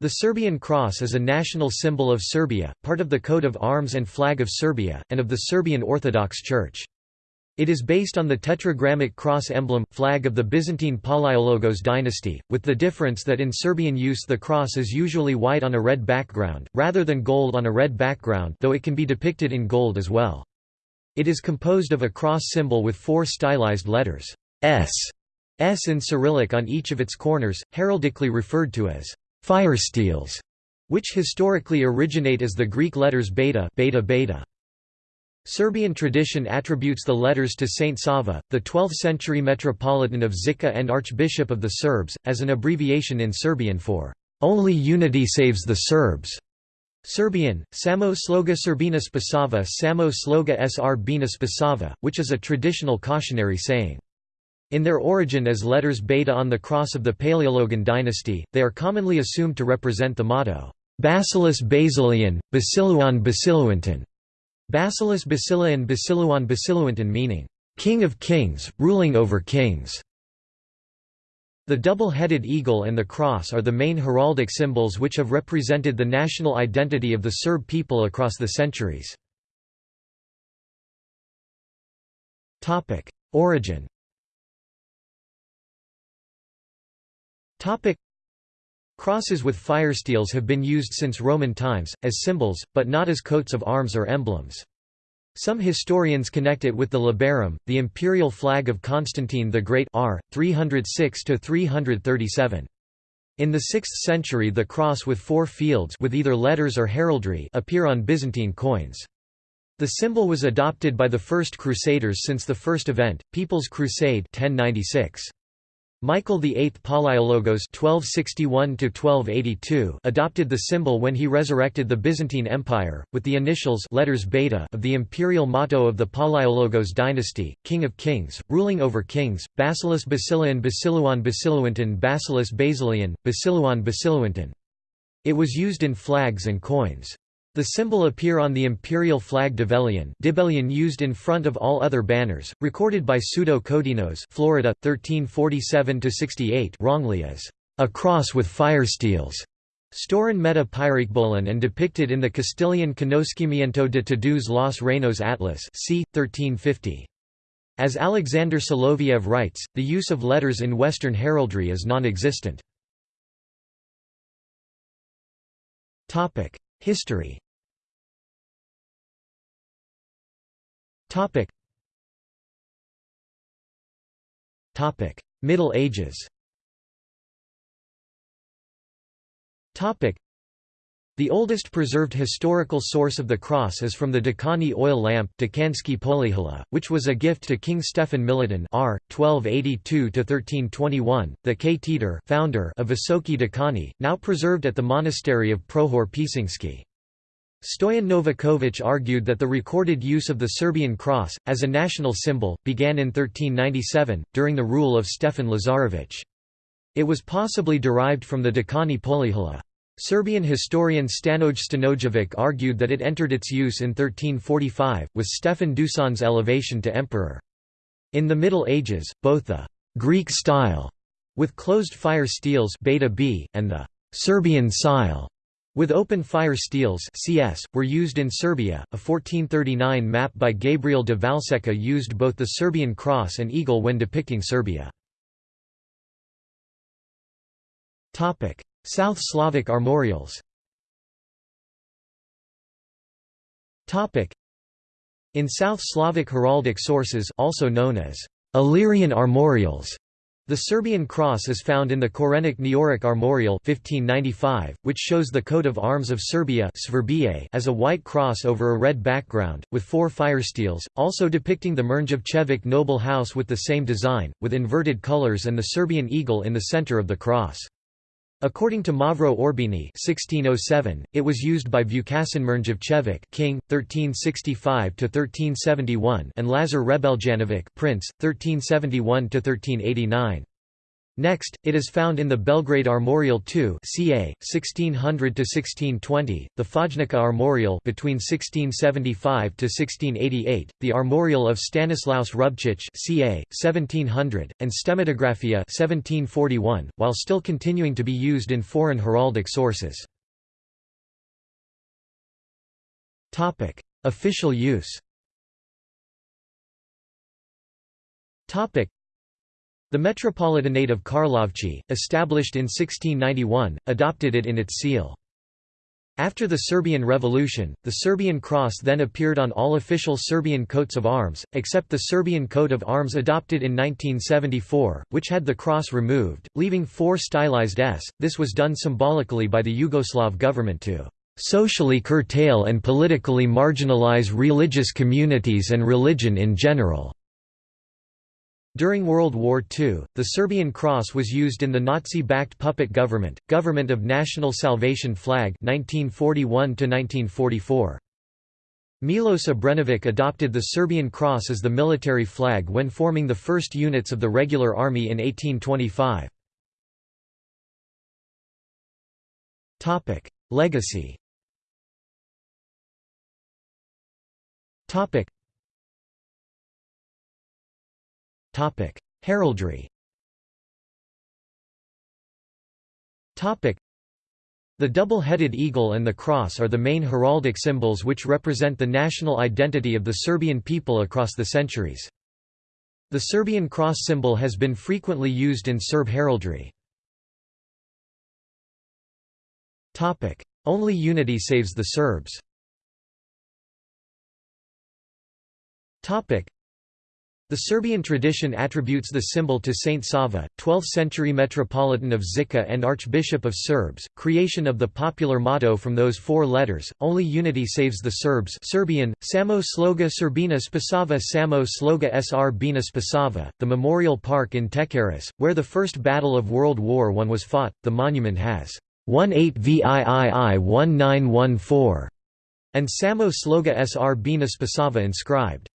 The Serbian cross is a national symbol of Serbia, part of the coat of arms and flag of Serbia, and of the Serbian Orthodox Church. It is based on the tetragrammic cross emblem, flag of the Byzantine Palaiologos dynasty, with the difference that in Serbian use the cross is usually white on a red background, rather than gold on a red background though it can be depicted in gold as well. It is composed of a cross symbol with four stylized letters, S, S in Cyrillic on each of its corners, heraldically referred to as fire steels, which historically originate as the Greek letters beta, beta, beta. Serbian tradition attributes the letters to Saint Sava, the 12th-century metropolitan of Zika and Archbishop of the Serbs, as an abbreviation in Serbian for, "...only unity saves the Serbs." Serbian, Samo sloga Serbina spasava Samo sloga sr spasava, which is a traditional cautionary saying. In their origin as letters beta on the cross of the Paleologan dynasty, they are commonly assumed to represent the motto, Basilis Basilian, Basiluan Basiluanton, Basilis Basilian Basiluan Basiluanton meaning, King of Kings, ruling over kings. The double-headed eagle and the cross are the main heraldic symbols which have represented the national identity of the Serb people across the centuries. Origin Crosses with firesteels have been used since Roman times, as symbols, but not as coats of arms or emblems. Some historians connect it with the labarum, the imperial flag of Constantine the Great r. 306–337. In the 6th century the cross with four fields with either letters or heraldry appear on Byzantine coins. The symbol was adopted by the First Crusaders since the first event, People's Crusade 1096. Michael VIII Palaiologos (1261–1282) adopted the symbol when he resurrected the Byzantine Empire, with the initials letters beta of the imperial motto of the Palaiologos dynasty, King of Kings, ruling over kings, Basilis Basilian Basiluan Basiluanton Basilis Basilian, Basiluan Basiluanton. It was used in flags and coins. The symbol appear on the imperial flag Dibelian, Dibelian used in front of all other banners, recorded by Pseudo Codinos Florida, 1347–68 wrongly as a cross with fire steels. Storan meta Pyrikbolan and depicted in the Castilian Conocimiento de Todos los Reinos Atlas c. 1350. As Alexander Soloviev writes, the use of letters in Western heraldry is non-existent. History Topic. Topic: Middle Ages. Topic: The oldest preserved historical source of the cross is from the Dečani oil lamp which was a gift to King Stefan Milutin r. 1282–1321, the K. founder of Visoki Dečani, now preserved at the monastery of Prohor Pčinjski. Stoyan Novaković argued that the recorded use of the Serbian cross, as a national symbol, began in 1397, during the rule of Stefan Lazarević. It was possibly derived from the Dečani Polihala. Serbian historian Stanoj Stanojević argued that it entered its use in 1345, with Stefan Dusan's elevation to emperor. In the Middle Ages, both the «Greek style» with closed fire steels beta B, and the «Serbian style» With open fire steels CS, were used in Serbia. A 1439 map by Gabriel de Vallseca used both the Serbian cross and eagle when depicting Serbia. South Slavic armorials In South Slavic heraldic sources also known as Illyrian armorials, the Serbian cross is found in the Korenik Neoric Armorial 1595, which shows the coat of arms of Serbia as a white cross over a red background, with four firesteels, also depicting the Mrnjavčević noble house with the same design, with inverted colors and the Serbian eagle in the center of the cross. According to Mavro Orbini (1607), it was used by Vukasin Mrnjavčević, king, 1365–1371 and Lazar Hrebeljanović, prince, 1371 to 1389. Next, it is found in the Belgrade Armorial II ca. 1600–1620, the Fojnica Armorial between 1675–1688, the Armorial of Stanislaus Rubčík ca. 1700, and Stemmatographia 1741, while still continuing to be used in foreign heraldic sources. Official use the Metropolitanate of Karlovci, established in 1691, adopted it in its seal. After the Serbian Revolution, the Serbian cross then appeared on all official Serbian coats of arms, except the Serbian coat of arms adopted in 1974, which had the cross removed, leaving four stylized S. This was done symbolically by the Yugoslav government to socially curtail and politically marginalize religious communities and religion in general. During World War II, the Serbian cross was used in the Nazi-backed puppet government, Government of National Salvation Flag 1941 Milos Obrenović adopted the Serbian cross as the military flag when forming the first units of the regular army in 1825. Legacy Heraldry. The double-headed eagle and the cross are the main heraldic symbols which represent the national identity of the Serbian people across the centuries. The Serbian cross symbol has been frequently used in Serb heraldry. Only unity saves the Serbs the Serbian tradition attributes the symbol to Saint Sava, 12th-century Metropolitan of Zika and Archbishop of Serbs, creation of the popular motto from those four letters, Only Unity Saves the Serbs Serbian, Samo Sloga Serbina Spasava Samo Sloga Sr Bina Spasava, the memorial park in Tekeris, where the First Battle of World War I was fought, the monument has 18 VIII 1914 and Samo Sloga Sr Bina Spasava inscribed.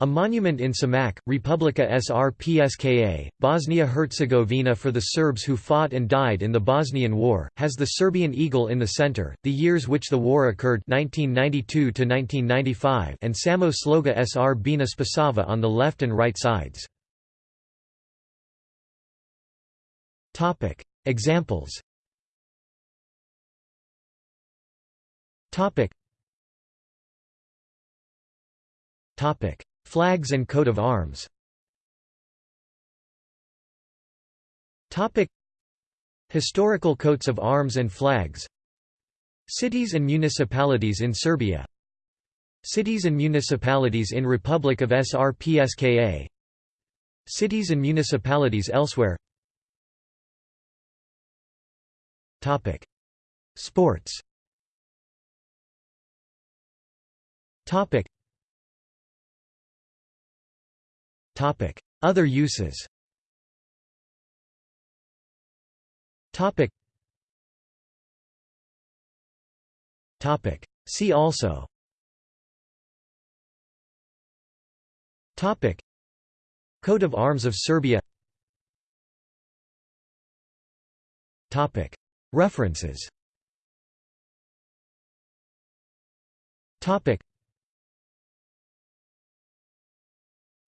A monument in Samak, Republika Srpska, Bosnia-Herzegovina for the Serbs who fought and died in the Bosnian War, has the Serbian eagle in the center, the years which the war occurred 1992 and Samo Sloga Sr Bina Spasava on the left and right sides. Examples. Topic Flags and coat of arms. Historical coats of arms and flags. Cities and municipalities in Serbia. Cities and municipalities in Republic of Srpska. Cities and municipalities elsewhere. Topic. Sports Other uses. See also. Topic. Coat of Arms of Serbia. Topic. References. Topic.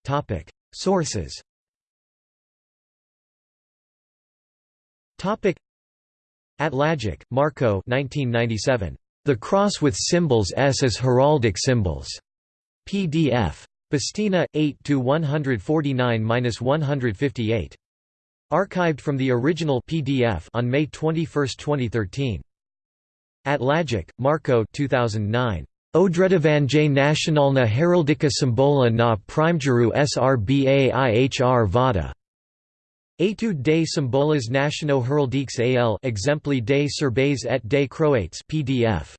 Topic Sources Topic Atlagic, Marko 1997. The Cross with Symbols S as Heraldic Symbols. PDF. Bastina, 8–149–158. Archived from the original PDF on May 21, 2013. Atlagic, Marko 2009. Odredovanje nacionalna heraldika symbola na primjeru srba vada. Etude des symboles nationaux heraldiques al exempli des serbes et des croates PDF.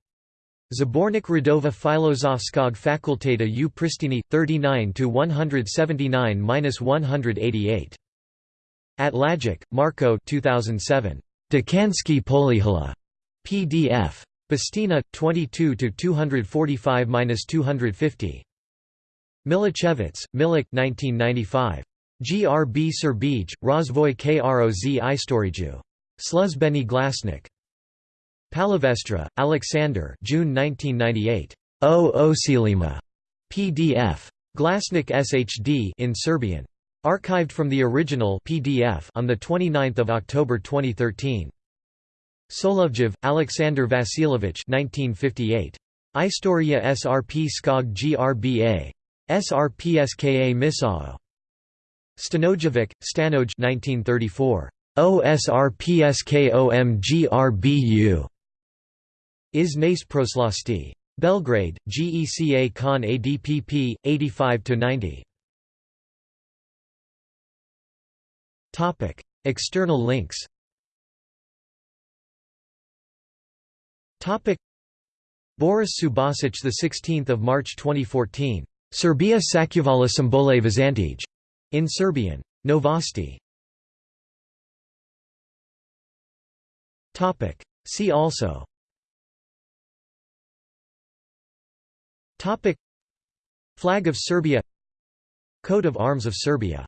Zabornik Radova Filozofskog fakulteta u Pristini, 39–179–188. Atlagic, Marko 2007. Dekanski Polyhala. PDF. Bastina, 22 to 245–250. Milichevitz, Milik 1995. GRB Serbij, Rozvoj Kroz Istoriju. Sluzbeni Glasnik. Palavestra, Alexander June 1998. O Osilima. PDF. Glasnik SHD in Serbian. Archived from the original PDF on the 29th of October 2013. Solovjev, Alexander Vasilovich 1958. Istoria SRP Skog GRBA. SRPSKA Misao. Stanojevic, Stanoj 1934. OSRPSKOMGRBU. Is Nace Proslasti. Belgrade, Geca Kon ADPP, 85–90. External links Boris Subasic, the 16th of March 2014. Serbia Sakuvala Simbole Vizantij. In Serbian. Novosti. Topic. See also. Topic. Flag of Serbia Coat of Arms of Serbia